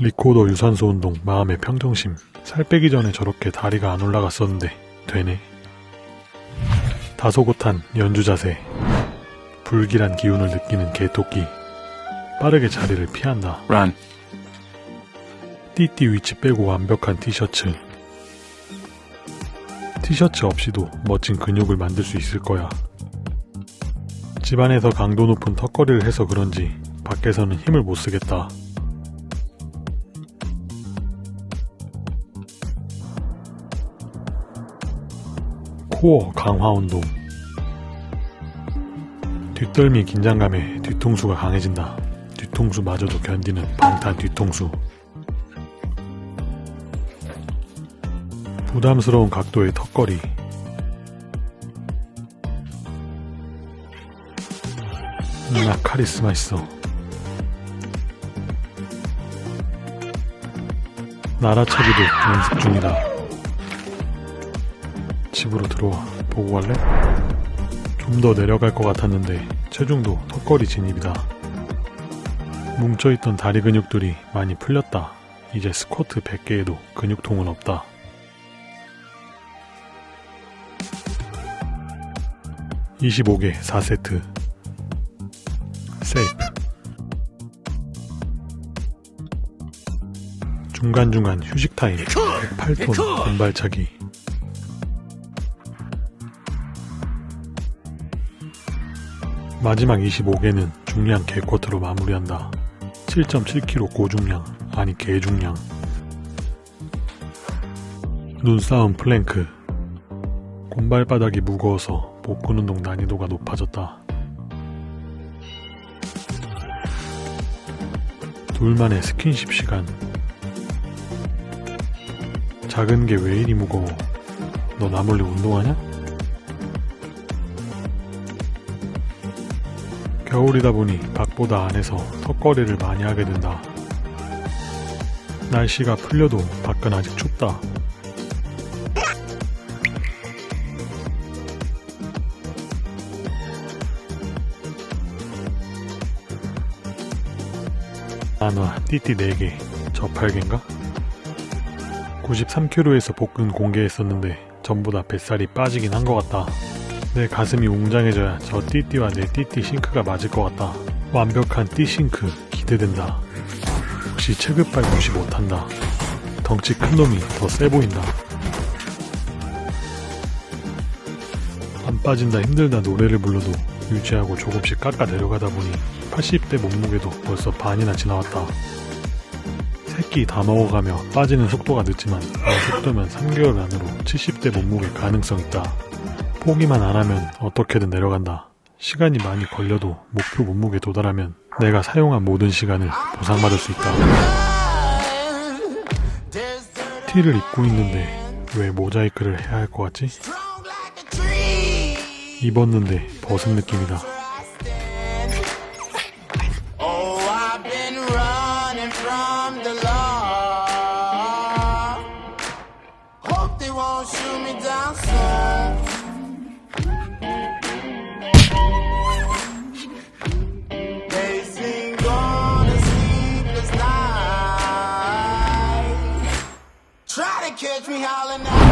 리코더 유산소 운동 마음의 평정심. 살 빼기 전에 저렇게 다리가 안 올라갔었는데 되네. 다소곳한 연주 자세. 불길한 기운을 느끼는 개토끼. 빠르게 자리를 피한다. Run. 띠띠 위치 빼고 완벽한 티셔츠. 티셔츠 없이도 멋진 근육을 만들 수 있을 거야. 집안에서 강도 높은 턱걸이를 해서 그런지 밖에서는 힘을 못 쓰겠다 코어 강화 운동 뒷덜미 긴장감에 뒤통수가 강해진다. 뒤통수마저도 견디는 방탄 뒤통수. 부담스러운 각도의 턱걸이. 나 카리스마 있어. 나라차기도 연습 중이다. 집으로 들어와. 보고 갈래? 좀 더 내려갈 것 같았는데 체중도 턱걸이 진입이다. 뭉쳐있던 다리 근육들이 많이 풀렸다. 이제 스쿼트 100개에도 근육통은 없다. (25개) 4세트 세이프 중간중간 휴식 타임 108톤 왼발차기 마지막 25개는 중량 개쿼트로 마무리한다. 7.7kg 고중량, 아니 개중량. 눈싸움 플랭크. 곰발바닥이 무거워서 복근 운동 난이도가 높아졌다. 둘만의 스킨십 시간. 작은 게 왜 이리 무거워? 너 나 몰래 운동하냐? 겨울이다 보니 밖보다 안에서 턱걸이를 많이 하게 된다. 날씨가 풀려도 밖은 아직 춥다. 안와 띠띠 4개, 저 8개인가? 93kg에서 복근 공개했었는데 전부 다 뱃살이 빠지긴 한 것 같다. 내 가슴이 웅장해져야 저 띠띠와 내 띠띠 싱크가 맞을 것 같다. 완벽한 띠 싱크 기대된다. 역시 체급발 무시 못한다. 덩치 큰 놈이 더 세 보인다. 안 빠진다 힘들다 노래를 불러도 유지하고 조금씩 깎아 내려가다 보니 80대 몸무게도 벌써 반이나 지나왔다. 새끼 다 먹어가며 빠지는 속도가 늦지만 이 속도면 3개월 안으로 70대 몸무게 가능성 있다. 포기만 안 하면 어떻게든 내려간다. 시간이 많이 걸려도 목표 몸무게 도달하면 내가 사용한 모든 시간을 보상받을 수 있다. 티를 입고 있는데 왜 모자이크를 해야 할 것 같지? 입었는데 벗은 느낌이다. Catch me howling out.